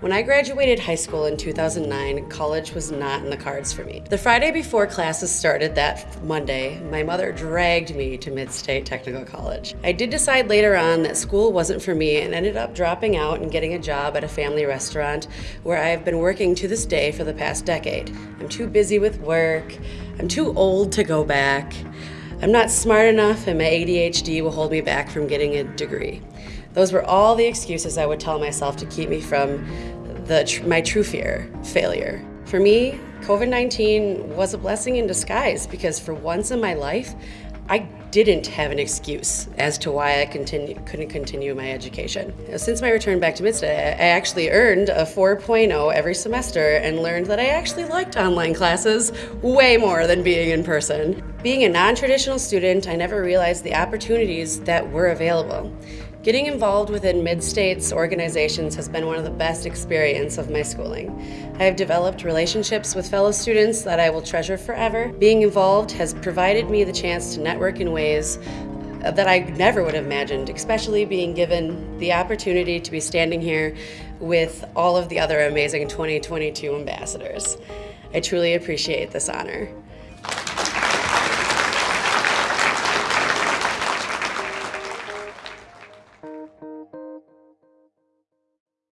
When I graduated high school in 2009, college was not in the cards for me. The Friday before classes started that Monday, my mother dragged me to Mid-State Technical College. I did decide later on that school wasn't for me and ended up dropping out and getting a job at a family restaurant where I have been working to this day for the past decade. I'm too busy with work, I'm too old to go back, I'm not smart enough and my ADHD will hold me back from getting a degree. Those were all the excuses I would tell myself to keep me from the, my true fear, failure. For me, COVID-19 was a blessing in disguise because for once in my life, I didn't have an excuse as to why I continue, couldn't continue my education. Since my return back to Midstate, I actually earned a 4.0 every semester and learned that I actually liked online classes way more than being in person. Being a non-traditional student, I never realized the opportunities that were available. Getting involved within Mid-States organizations has been one of the best experience of my schooling. I have developed relationships with fellow students that I will treasure forever. Being involved has provided me the chance to network in ways that I never would have imagined, especially being given the opportunity to be standing here with all of the other amazing 2022 ambassadors. I truly appreciate this honor.